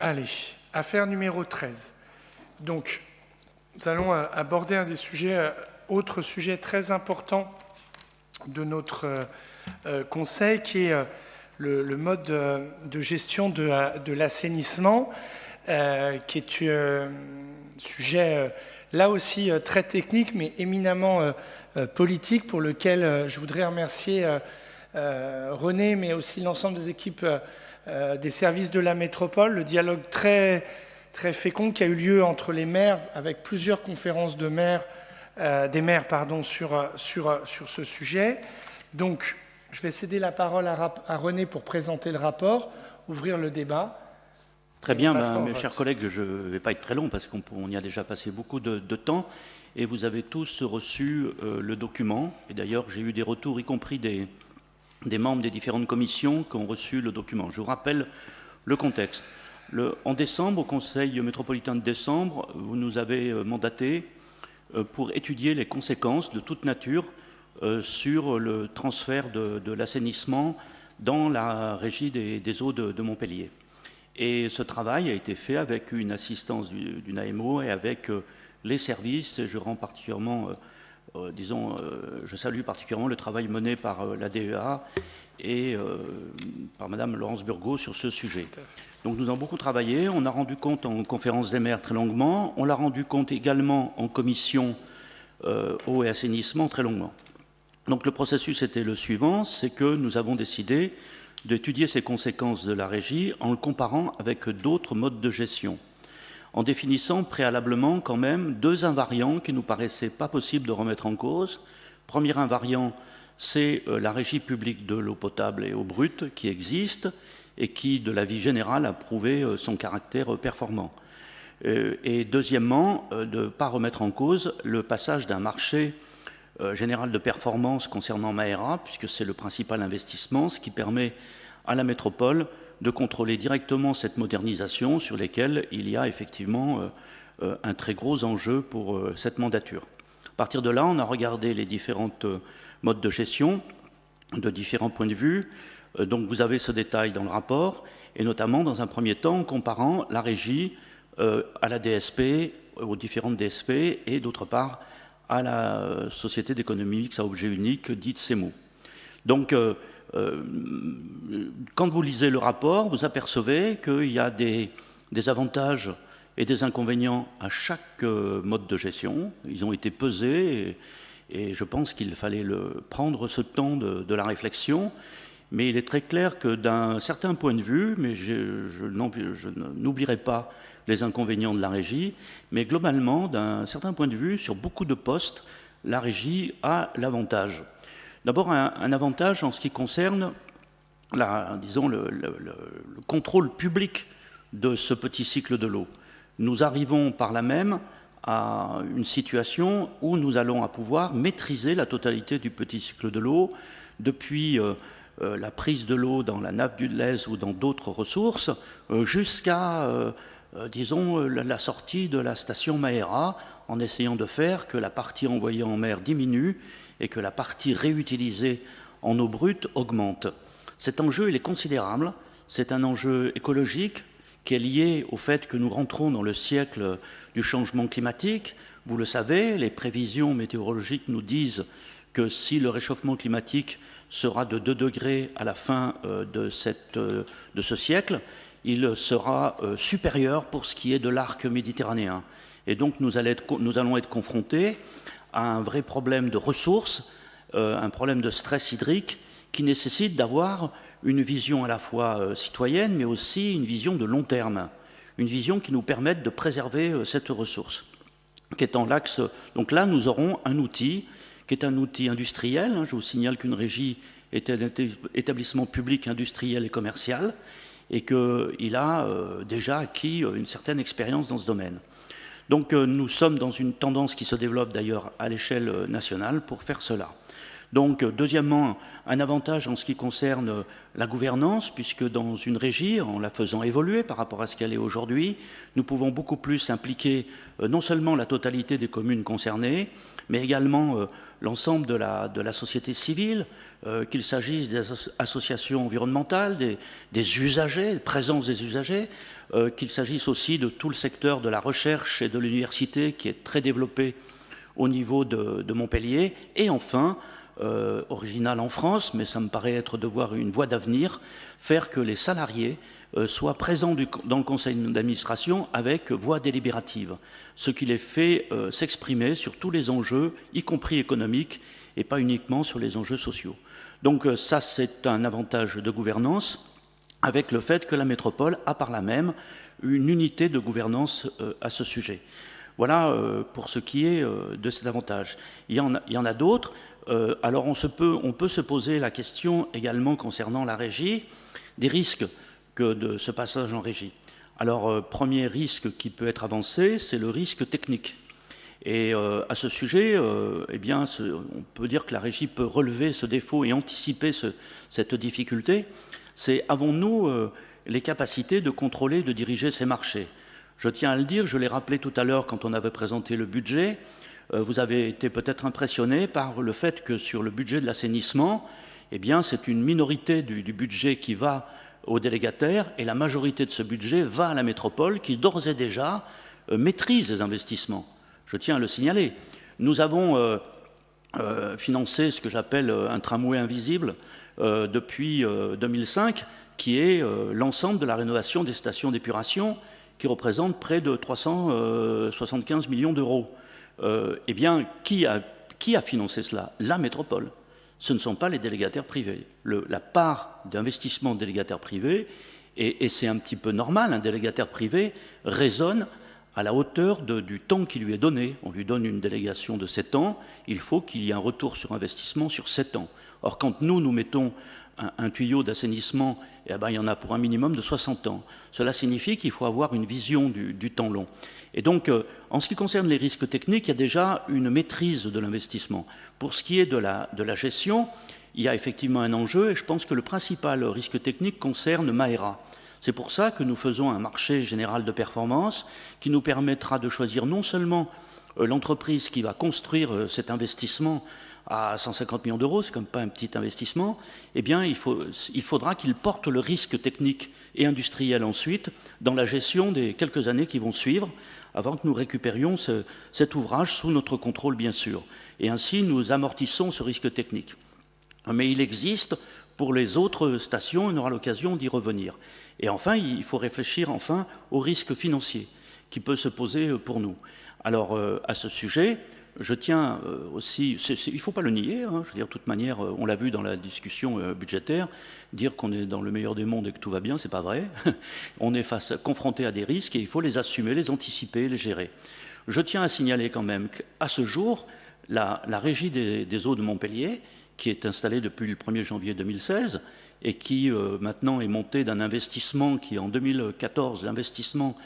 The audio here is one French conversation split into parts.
Allez, affaire numéro 13. Donc, nous allons euh, aborder un des sujets, euh, autre sujet très important de notre euh, conseil, qui est le, mode de, gestion de, l'assainissement, qui est un sujet là aussi très technique, mais éminemment politique, pour lequel je voudrais remercier René, mais aussi l'ensemble des équipes des services de la métropole, le dialogue très très fécond qui a eu lieu entre les maires, avec plusieurs conférences de maires, euh, des maires pardon, sur, sur, sur ce sujet. Donc, je vais céder la parole à, à René pour présenter le rapport, ouvrir le débat. Très bien, ben, mes chers collègues, je ne vais pas être très long parce qu'on y a déjà passé beaucoup de, temps et vous avez tous reçu euh, le document. Et d'ailleurs, j'ai eu des retours, y compris des, des membres des différentes commissions qui ont reçu le document. Je vous rappelle le contexte en décembre, au Conseil métropolitain de décembre, vous nous avez euh, mandaté euh, pour étudier les conséquences de toute nature euh, sur le transfert de, l'assainissement dans la régie des, eaux de, Montpellier. Et ce travail a été fait avec une assistance d'une AMO et avec les services. je rends particulièrement, disons, je salue particulièrement le travail mené par la DEA et par Madame Laurence Burgot sur ce sujet. Donc nous avons beaucoup travaillé, on a rendu compte en conférence des maires très longuement, on l'a rendu compte également en commission euh, eau et assainissement très longuement. Donc le processus était le suivant, c'est que nous avons décidé d'étudier ces conséquences de la régie en le comparant avec d'autres modes de gestion, en définissant préalablement quand même deux invariants qui nous paraissaient pas possibles de remettre en cause. Premier invariant, c'est euh, la régie publique de l'eau potable et eau brute qui existe et qui, de la vie générale, a prouvé euh, son caractère euh, performant. Et deuxièmement, de ne pas remettre en cause le passage d'un marché général de performance concernant Maera, puisque c'est le principal investissement, ce qui permet à la métropole de contrôler directement cette modernisation sur lesquelles il y a effectivement un très gros enjeu pour cette mandature. À partir de là, on a regardé les différentes modes de gestion de différents points de vue, euh, donc vous avez ce détail dans le rapport, et notamment dans un premier temps en comparant la régie euh, à la DSP, aux différentes DSP, et d'autre part à la société d'économie mixte à objet unique, dite CEMO. Donc, euh, quand vous lisez le rapport, vous apercevez qu'il y a des, avantages et des inconvénients à chaque mode de gestion. Ils ont été pesés et, je pense qu'il fallait prendre ce temps de la réflexion mais il est très clair que d'un certain point de vue, mais je n'oublierai pas les inconvénients de la régie, mais globalement, d'un certain point de vue, sur beaucoup de postes, la régie a l'avantage. D'abord, un, avantage en ce qui concerne, la, disons, le, contrôle public de ce petit cycle de l'eau. Nous arrivons par là même à une situation où nous allons pouvoir maîtriser la totalité du petit cycle de l'eau depuis euh, euh, la prise de l'eau dans la nappe du Lez ou dans d'autres ressources, euh, jusqu'à, disons, la, sortie de la station Maera, en essayant de faire que la partie envoyée en mer diminue et que la partie réutilisée en eau brute augmente. Cet enjeu, il est considérable. C'est un enjeu écologique qui est lié au fait que nous rentrons dans le siècle du changement climatique. Vous le savez, les prévisions météorologiques nous disent que si le réchauffement climatique sera de 2 degrés à la fin euh, de, euh, de ce siècle, il sera euh, supérieur pour ce qui est de l'arc méditerranéen. Et donc nous allons être confrontés à un vrai problème de ressources, un problème de stress hydrique qui nécessite d'avoir une vision à la fois citoyenne, mais aussi une vision de long terme, une vision qui nous permette de préserver cette ressource, qui est l'axe. Donc là, nous aurons un outil qui est un outil industriel. Hein. Je vous signale qu'une régie est un établissement public industriel et commercial et qu'il a euh, déjà acquis euh, une certaine expérience dans ce domaine. Donc euh, nous sommes dans une tendance qui se développe d'ailleurs à l'échelle nationale pour faire cela. Donc, deuxièmement, un avantage en ce qui concerne la gouvernance, puisque dans une régie, en la faisant évoluer par rapport à ce qu'elle est aujourd'hui, nous pouvons beaucoup plus impliquer euh, non seulement la totalité des communes concernées, mais également euh, l'ensemble de la, société civile, euh, qu'il s'agisse des associations environnementales, des, des usagers, présence des usagers, qu'il s'agisse aussi de tout le secteur de la recherche et de l'université qui est très développé au niveau de, de Montpellier, et enfin euh, original en France, mais ça me paraît être de voir une voie d'avenir, faire que les salariés euh, soient présents dans le conseil d'administration avec voix délibérative, ce qui les fait euh, s'exprimer sur tous les enjeux, y compris économiques, et pas uniquement sur les enjeux sociaux. Donc ça, c'est un avantage de gouvernance, avec le fait que la métropole a par là même une unité de gouvernance à ce sujet. Voilà pour ce qui est de cet avantage. Il y en a d'autres. Euh, alors on, peut, se poser la question également concernant la régie, des risques que de ce passage en régie. Alors, euh, premier risque qui peut être avancé, c'est le risque technique. Et euh, à ce sujet, eh bien, on peut dire que la régie peut relever ce défaut et anticiper cette difficulté. C'est avons-nous les capacités de contrôler, de diriger ces marchés? Je tiens à le dire, je l'ai rappelé tout à l'heure quand on avait présenté le budget, vous avez été peut-être impressionné par le fait que sur le budget de l'assainissement, eh bien, c'est une minorité du, budget qui va aux délégataires et la majorité de ce budget va à la métropole qui d'ores et déjà euh, maîtrise les investissements. Je tiens à le signaler. Nous avons euh, financé ce que j'appelle un tramway invisible depuis 2005, qui est l'ensemble de la rénovation des stations d'épuration, qui représente près de 375 millions d'euros. Euh, eh bien, qui a, financé cela La métropole. Ce ne sont pas les délégataires privés. la part d'investissement de délégataires privés, et, c'est un petit peu normal, un délégataire privé raisonne à la hauteur du temps qui lui est donné. On lui donne une délégation de 7 ans, il faut qu'il y ait un retour sur investissement sur 7 ans. Or, quand nous, nous mettons un, tuyau d'assainissement, eh ben, il y en a pour un minimum de 60 ans. Cela signifie qu'il faut avoir une vision du, temps long. Et donc, euh, en ce qui concerne les risques techniques, il y a déjà une maîtrise de l'investissement. Pour ce qui est de la, de la, gestion, il y a effectivement un enjeu, et je pense que le principal risque technique concerne Maera. C'est pour ça que nous faisons un marché général de performance qui nous permettra de choisir non seulement euh, l'entreprise qui va construire euh, cet investissement à 150 millions d'euros, c'est comme pas un petit investissement, eh bien, il, faudra qu'il porte le risque technique et industriel ensuite dans la gestion des quelques années qui vont suivre, avant que nous récupérions cet ouvrage sous notre contrôle, bien sûr. Et ainsi, nous amortissons ce risque technique. Mais il existe pour les autres stations, on aura l'occasion d'y revenir. Et enfin, il faut réfléchir enfin au risque financier qui peut se poser pour nous. Alors, euh, à ce sujet, je tiens euh, aussi, il ne faut pas le nier, hein, je veux dire, de toute manière, euh, on l'a vu dans la discussion euh, budgétaire, dire qu'on est dans le meilleur des mondes et que tout va bien, c'est pas vrai. on est face, confronté à des risques et il faut les assumer, les anticiper, les gérer. Je tiens à signaler quand même qu'à ce jour, la, régie des, eaux de Montpellier, qui est installée depuis le 1er janvier 2016 et qui maintenant est montée d'un investissement qui, en 2014, l'investissement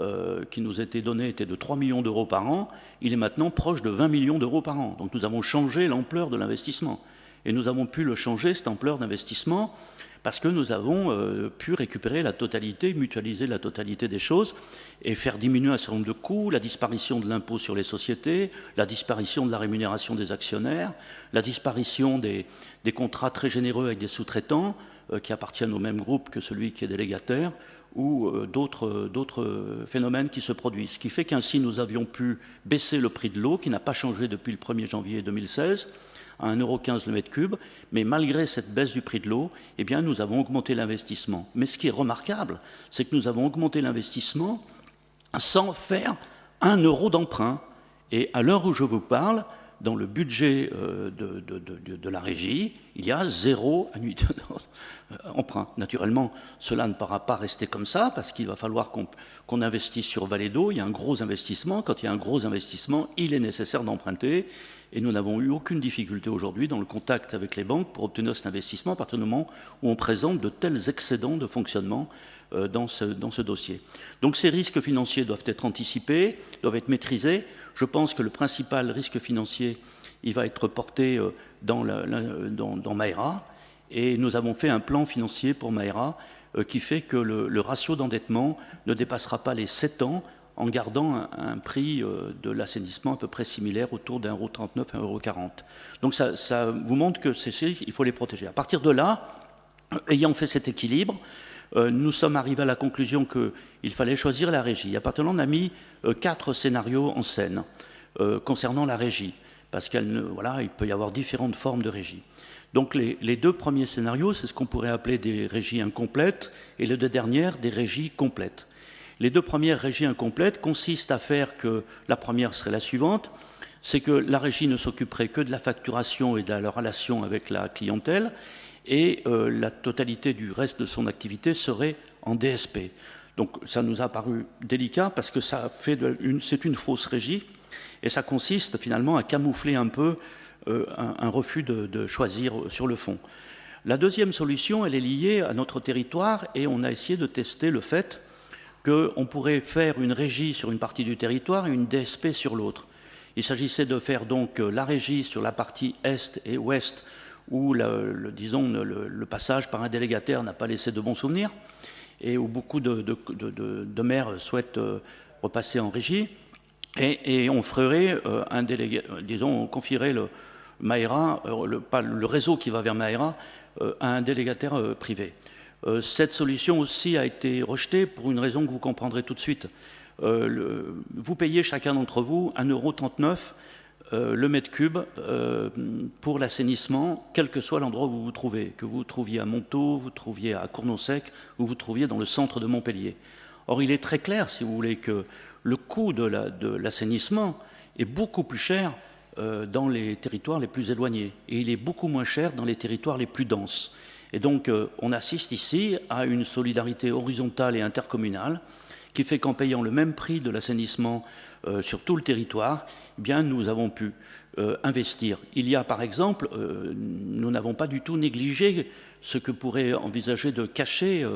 euh, qui nous était donné était de 3 millions d'euros par an, il est maintenant proche de 20 millions d'euros par an. Donc nous avons changé l'ampleur de l'investissement. Et nous avons pu le changer, cette ampleur d'investissement, parce que nous avons euh, pu récupérer la totalité, mutualiser la totalité des choses et faire diminuer un certain nombre de coûts, la disparition de l'impôt sur les sociétés, la disparition de la rémunération des actionnaires, la disparition des, contrats très généreux avec des sous-traitants euh, qui appartiennent au même groupe que celui qui est délégataire, ou euh, d'autres phénomènes qui se produisent. Ce qui fait qu'ainsi nous avions pu baisser le prix de l'eau, qui n'a pas changé depuis le 1er janvier 2016, à 1,15€ le mètre cube, mais malgré cette baisse du prix de l'eau, eh nous avons augmenté l'investissement. Mais ce qui est remarquable, c'est que nous avons augmenté l'investissement sans faire un euro d'emprunt. Et à l'heure où je vous parle, dans le budget euh, de, la régie, il y a zéro annuité d'emprunt. Naturellement, cela ne pourra pas rester comme ça, parce qu'il va falloir qu'on investisse sur Vallée d'eau. Il y a un gros investissement. Quand il y a un gros investissement, il est nécessaire d'emprunter. Et nous n'avons eu aucune difficulté aujourd'hui dans le contact avec les banques pour obtenir cet investissement à partir du moment où on présente de tels excédents de fonctionnement euh, dans ce, dans ce dossier. Donc ces risques financiers doivent être anticipés, doivent être maîtrisés. Je pense que le principal risque financier il va être porté dans, dans, Maera. Et nous avons fait un plan financier pour Maera qui fait que le, ratio d'endettement ne dépassera pas les 7 ans en gardant un, prix de l'assainissement à peu près similaire autour d'un euro 39, un euro 40. Donc ça, ça vous montre que c'est il faut les protéger. À partir de là, ayant fait cet équilibre, euh, nous sommes arrivés à la conclusion qu'il fallait choisir la régie. À partir on a mis euh, quatre scénarios en scène euh, concernant la régie, parce qu'il voilà, peut y avoir différentes formes de régie. Donc les, les deux premiers scénarios, c'est ce qu'on pourrait appeler des régies incomplètes, et les deux dernières, des régies complètes. Les deux premières régies incomplètes consistent à faire que la première serait la suivante, c'est que la régie ne s'occuperait que de la facturation et de la relation avec la clientèle, et euh, la totalité du reste de son activité serait en DSP. Donc ça nous a paru délicat parce que ça fait c'est une fausse régie et ça consiste finalement à camoufler un peu euh, un, refus de, choisir sur le fond. La deuxième solution, elle est liée à notre territoire et on a essayé de tester le fait qu'on pourrait faire une régie sur une partie du territoire et une DSP sur l'autre. Il s'agissait de faire donc la régie sur la partie est et ouest où le, passage par un délégataire n'a pas laissé de bons souvenirs et où beaucoup de, maires souhaitent euh, repasser en régie. Et, euh, euh, on confierait le réseau qui va vers Maïra, à un délégataire privé. cette solution aussi a été rejetée pour une raison que vous comprendrez tout de suite. vous payez chacun d'entre vous 1,39€ euh, le mètre cube euh, pour l'assainissement, quel que soit l'endroit où vous vous trouvez, que vous trouviez à Montaut, vous trouviez à Cournon-Sec, ou vous trouviez dans le centre de Montpellier. Or, il est très clair, si vous voulez, que le coût de l'assainissement est beaucoup plus cher euh, dans les territoires les plus éloignés, et il est beaucoup moins cher dans les territoires les plus denses. Et donc, on assiste ici à une solidarité horizontale et intercommunale qui fait qu'en payant le même prix de l'assainissement euh, sur tout le territoire, eh nous avons pu euh, investir. Il y a par exemple, euh, nous n'avons pas du tout négligé ce que pourrait envisager de cacher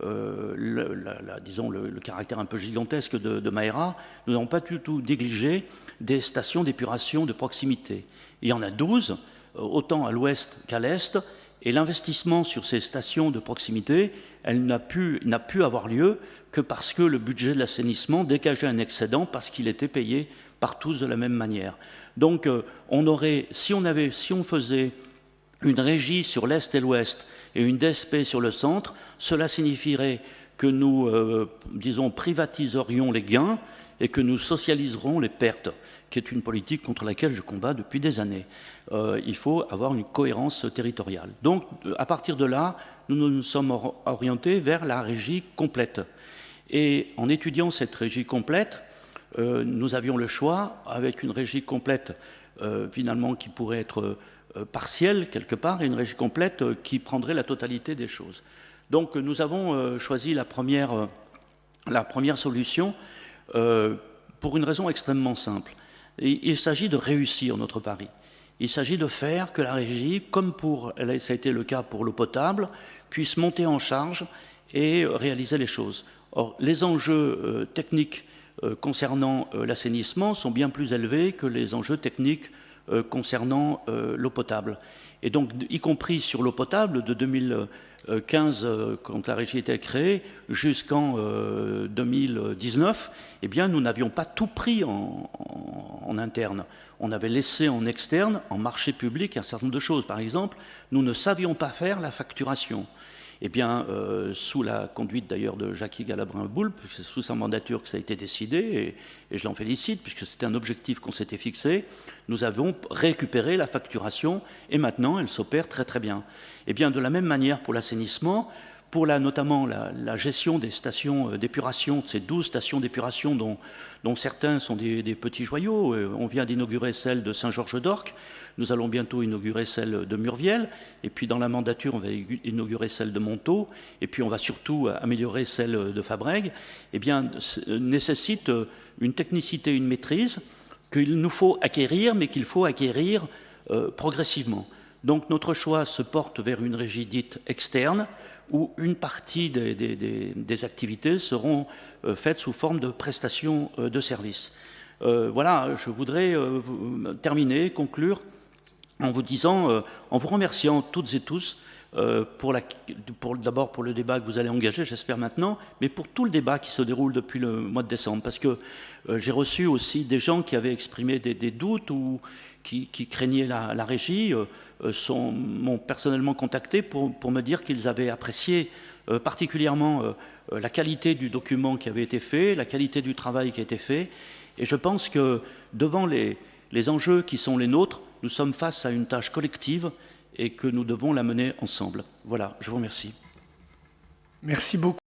le, disons, le, caractère un peu gigantesque de, de nous n'avons pas du tout négligé des stations d'épuration de proximité. Il y en a 12, autant à l'ouest qu'à l'est, et l'investissement sur ces stations de proximité, n'a pu, pu, avoir lieu que parce que le budget de l'assainissement dégageait un excédent parce qu'il était payé par tous de la même manière. Donc euh, on aurait, si on, avait, si on faisait une régie sur l'Est et l'Ouest et une DSP sur le centre, cela signifierait que nous, euh, disons, privatiserions les gains et que nous socialiserons les pertes, qui est une politique contre laquelle je combats depuis des années. Euh, il faut avoir une cohérence territoriale. Donc, à partir de là, nous nous sommes orientés vers la régie complète. Et en étudiant cette régie complète, euh, nous avions le choix, avec une régie complète euh, finalement qui pourrait être partielle quelque part, et une régie complète qui prendrait la totalité des choses. Donc nous avons choisi la première, la première solution pour une raison extrêmement simple. il s'agit de réussir notre pari. Il s'agit de faire que la régie, comme pour, ça a été le cas pour l'eau potable, puisse monter en charge et réaliser les choses. Or, les enjeux euh, techniques euh, concernant euh, l'assainissement sont bien plus élevés que les enjeux techniques concernant l'eau potable. Et donc, y compris sur l'eau potable, de 2015, quand la régie était créée, jusqu'en 2019, eh bien, nous n'avions pas tout pris en interne on avait laissé en externe, en marché public, un certain nombre de choses. Par exemple, nous ne savions pas faire la facturation. Eh bien, euh, sous la conduite d'ailleurs de Jackie Galabrin-Boulpe, c'est sous sa mandature que ça a été décidé, et, je l'en félicite, puisque c'était un objectif qu'on s'était fixé, nous avons récupéré la facturation, et maintenant elle s'opère très très bien. Eh bien, de la même manière pour l'assainissement, pour la, notamment la, gestion des stations euh, d'épuration, de ces 12 stations d'épuration dont, dont, certains sont des, petits joyaux. Euh, on vient d'inaugurer celle de Saint-Georges-d'Orc, nous allons bientôt inaugurer celle de Murviel, et puis dans la mandature, on va inaugurer celle de Montaut, et puis on va surtout améliorer celle de Fabrègue, eh bien, euh, nécessite une technicité, une maîtrise qu'il nous faut acquérir, mais qu'il faut acquérir progressivement. Donc notre choix se porte vers une régie dite externe, où une partie des, activités seront euh, faites sous forme de prestations euh, de services. voilà, je voudrais terminer, conclure en vous disant, en vous remerciant toutes et tous euh, pour d'abord pour le débat que vous allez engager, j'espère maintenant, mais pour tout le débat qui se déroule depuis le mois de décembre. Parce que euh, j'ai reçu aussi des gens qui avaient exprimé des, doutes ou qui, craignaient la, régie, euh, m'ont personnellement contacté pour, me dire qu'ils avaient apprécié particulièrement la qualité du document qui avait été fait, la qualité du travail qui a été fait. Et je pense que devant les enjeux qui sont les nôtres, nous sommes face à une tâche collective et que nous devons la mener ensemble. Voilà, je vous remercie. Merci beaucoup.